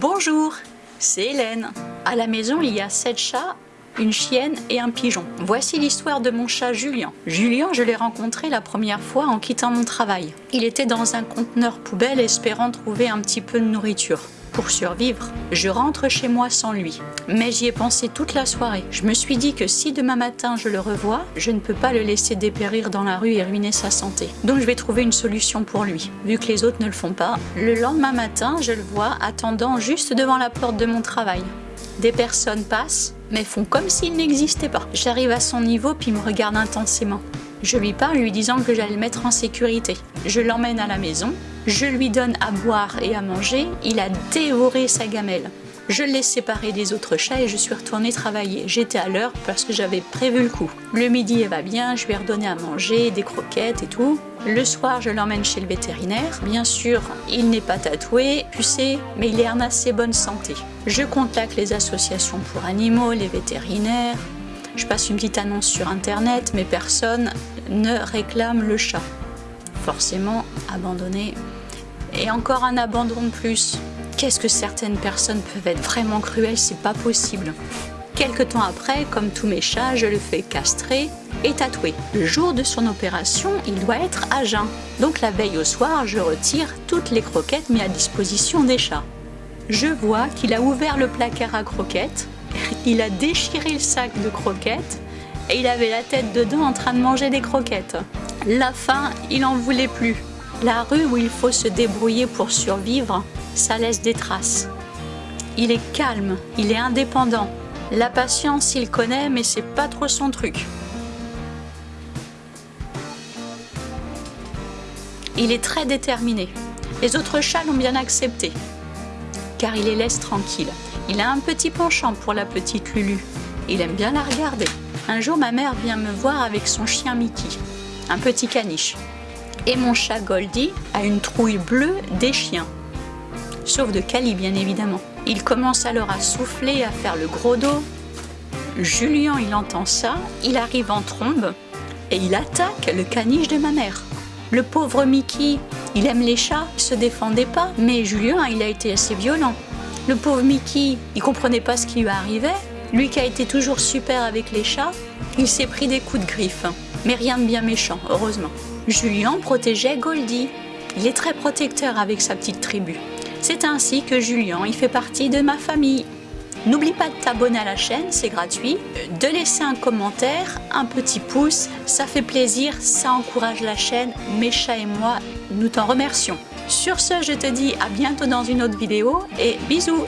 Bonjour, c'est Hélène. À la maison, il y a sept chats, une chienne et un pigeon. Voici l'histoire de mon chat Julien. Julien, je l'ai rencontré la première fois en quittant mon travail. Il était dans un conteneur poubelle espérant trouver un petit peu de nourriture pour survivre. Je rentre chez moi sans lui. Mais j'y ai pensé toute la soirée. Je me suis dit que si demain matin je le revois, je ne peux pas le laisser dépérir dans la rue et ruiner sa santé. Donc je vais trouver une solution pour lui, vu que les autres ne le font pas. Le lendemain matin, je le vois attendant juste devant la porte de mon travail. Des personnes passent, mais font comme s'il n'existait pas. J'arrive à son niveau puis il me regarde intensément. Je lui parle lui disant que j'allais le mettre en sécurité. Je l'emmène à la maison, je lui donne à boire et à manger, il a dévoré sa gamelle. Je l'ai séparé des autres chats et je suis retournée travailler. J'étais à l'heure parce que j'avais prévu le coup. Le midi, elle va bien, je lui ai redonné à manger, des croquettes et tout. Le soir, je l'emmène chez le vétérinaire. Bien sûr, il n'est pas tatoué, pucé, mais il est en assez bonne santé. Je contacte les associations pour animaux, les vétérinaires. Je passe une petite annonce sur internet, mais personne ne réclame le chat. Forcément, abandonné. Et encore un abandon de plus. Qu'est-ce que certaines personnes peuvent être vraiment cruelles, c'est pas possible. Quelque temps après, comme tous mes chats, je le fais castrer et tatouer. Le jour de son opération, il doit être à jeun. Donc la veille au soir, je retire toutes les croquettes mises à disposition des chats. Je vois qu'il a ouvert le placard à croquettes, il a déchiré le sac de croquettes et il avait la tête dedans en train de manger des croquettes. La faim, il en voulait plus. La rue où il faut se débrouiller pour survivre, ça laisse des traces. Il est calme, il est indépendant. La patience, il connaît, mais c'est pas trop son truc. Il est très déterminé. Les autres chats l'ont bien accepté, car il les laisse tranquilles. Il a un petit penchant pour la petite Lulu. Il aime bien la regarder. Un jour, ma mère vient me voir avec son chien Mickey, un petit caniche. Et mon chat Goldie a une trouille bleue des chiens. Sauf de Cali, bien évidemment. Il commence alors à souffler, à faire le gros dos. Julien, il entend ça, il arrive en trombe et il attaque le caniche de ma mère. Le pauvre Mickey, il aime les chats, il se défendait pas, mais Julien, il a été assez violent. Le pauvre Mickey, il comprenait pas ce qui lui arrivait. Lui qui a été toujours super avec les chats, il s'est pris des coups de griffe. Mais rien de bien méchant, heureusement. Julien protégeait Goldie. Il est très protecteur avec sa petite tribu. C'est ainsi que Julien, il fait partie de ma famille. N'oublie pas de t'abonner à la chaîne, c'est gratuit. De laisser un commentaire, un petit pouce, ça fait plaisir, ça encourage la chaîne. Mes chats et moi, nous t'en remercions. Sur ce, je te dis à bientôt dans une autre vidéo et bisous